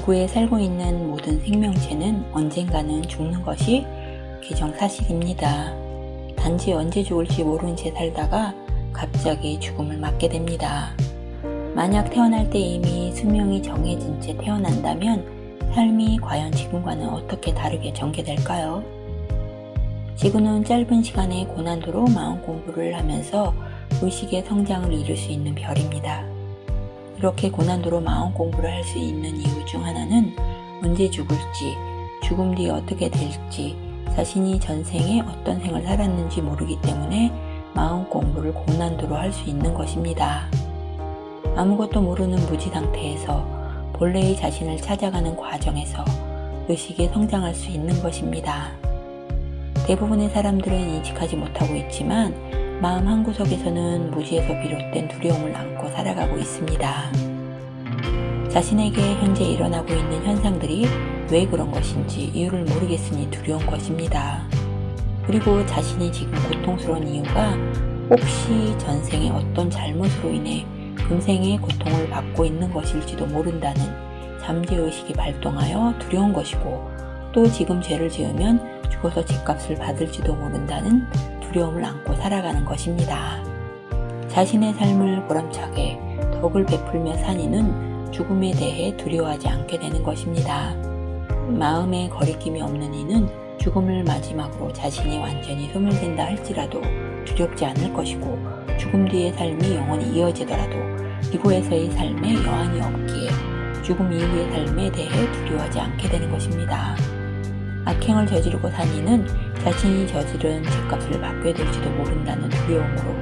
지구에 살고 있는 모든 생명체는 언젠가는 죽는 것이 기정사실입니다. 단지 언제 죽을지 모른 채 살다가 갑자기 죽음을 맞게 됩니다. 만약 태어날 때 이미 수명이 정해진 채 태어난다면 삶이 과연 지금과는 어떻게 다르게 전개될까요? 지구는 짧은 시간에 고난도로 마음 공부를 하면서 의식의 성장을 이룰 수 있는 별입니다. 이렇게 고난도로 마음 공부를 할 수 있는 이유 중 하나는 언제 죽을지, 죽음 뒤 어떻게 될지, 자신이 전생에 어떤 생을 살았는지 모르기 때문에 마음 공부를 고난도로 할 수 있는 것입니다. 아무것도 모르는 무지 상태에서 본래의 자신을 찾아가는 과정에서 의식이 성장할 수 있는 것입니다. 대부분의 사람들은 인식하지 못하고 있지만 마음 한구석에서는 무지에서 비롯된 두려움을 안고 살아가고 있습니다. 자신에게 현재 일어나고 있는 현상들이 왜 그런 것인지 이유를 모르겠으니 두려운 것입니다. 그리고 자신이 지금 고통스러운 이유가 혹시 전생에 어떤 잘못으로 인해 금생의 고통을 받고 있는 것일지도 모른다는 잠재의식이 발동하여 두려운 것이고 또 지금 죄를 지으면 죽어서 집값을 받을지도 모른다는 두려움을 안고 살아가는 것입니다. 자신의 삶을 보람차게 덕을 베풀며 사니는 죽음에 대해 두려워하지 않게 되는 것입니다. 마음에 거리낌이 없는 이는 죽음을 마지막으로 자신이 완전히 소멸된다 할지라도 두렵지 않을 것이고 죽음 뒤의 삶이 영원히 이어지더라도 이곳에서의 삶에 여한이 없기에 죽음 이후의 삶에 대해 두려워하지 않게 되는 것입니다. 악행을 저지르고 산 이는 자신이 저지른 죄값을 받게 될지도 모른다는 두려움으로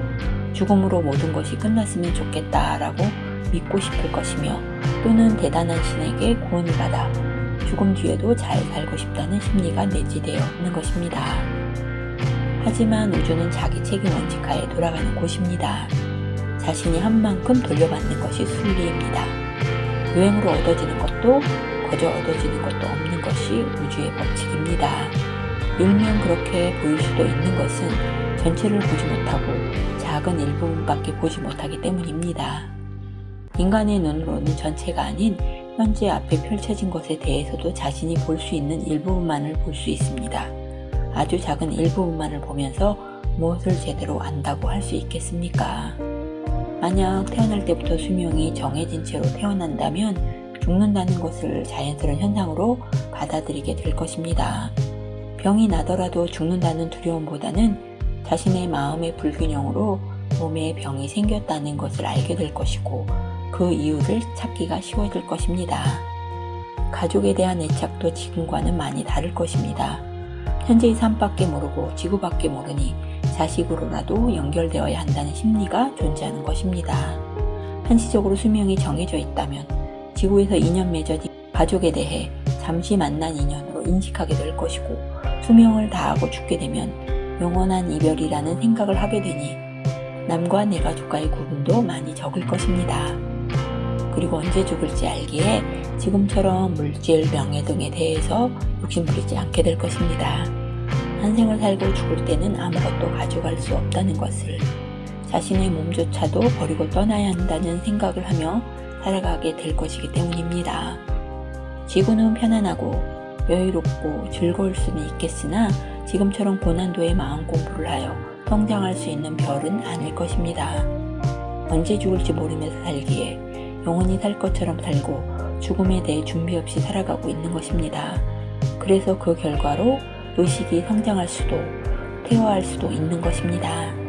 죽음으로 모든 것이 끝났으면 좋겠다라고 믿고 싶을 것이며 또는 대단한 신에게 구원을 받아 죽음 뒤에도 잘 살고 싶다는 심리가 내재되어 있는 것입니다. 하지만 우주는 자기 책임 원칙하에 돌아가는 곳입니다. 자신이 한 만큼 돌려받는 것이 순리입니다. 유행으로 얻어지는 것도 거저 얻어지는 것도 없는 것이 우주의 법칙입니다. 일면 그렇게 보일 수도 있는 것은 전체를 보지 못하고 작은 일부분밖에 보지 못하기 때문입니다. 인간의 눈으로는 전체가 아닌 현재 앞에 펼쳐진 것에 대해서도 자신이 볼 수 있는 일부분만을 볼 수 있습니다. 아주 작은 일부분만을 보면서 무엇을 제대로 안다고 할 수 있겠습니까? 만약 태어날 때부터 수명이 정해진 채로 태어난다면 죽는다는 것을 자연스러운 현상으로 받아들이게 될 것입니다. 병이 나더라도 죽는다는 두려움보다는 자신의 마음의 불균형으로 몸에 병이 생겼다는 것을 알게 될 것이고 그 이유를 찾기가 쉬워질 것입니다. 가족에 대한 애착도 지금과는 많이 다를 것입니다. 현재의 삶밖에 모르고 지구밖에 모르니 자식으로라도 연결되어야 한다는 심리가 존재하는 것입니다. 한시적으로 수명이 정해져 있다면 지구에서 인연 맺어진 가족에 대해 잠시 만난 인연으로 인식하게 될 것이고 수명을 다하고 죽게 되면 영원한 이별이라는 생각을 하게 되니 남과 내 가족과의 구분도 많이 적을 것입니다. 그리고 언제 죽을지 알기에 지금처럼 물질, 명예 등에 대해서 욕심부리지 않게 될 것입니다. 한 생을 살고 죽을 때는 아무것도 가져갈 수 없다는 것을 자신의 몸조차도 버리고 떠나야 한다는 생각을 하며 살아가게 될 것이기 때문입니다. 지구는 편안하고 여유롭고 즐거울 수는 있겠으나 지금처럼 고난도의 마음 공부를 하여 성장할 수 있는 별은 아닐 것입니다. 언제 죽을지 모르면서 살기에 영원히 살 것처럼 살고 죽음에 대해 준비 없이 살아가고 있는 것입니다. 그래서 그 결과로 의식이 성장할 수도 퇴화할 수도 있는 것입니다.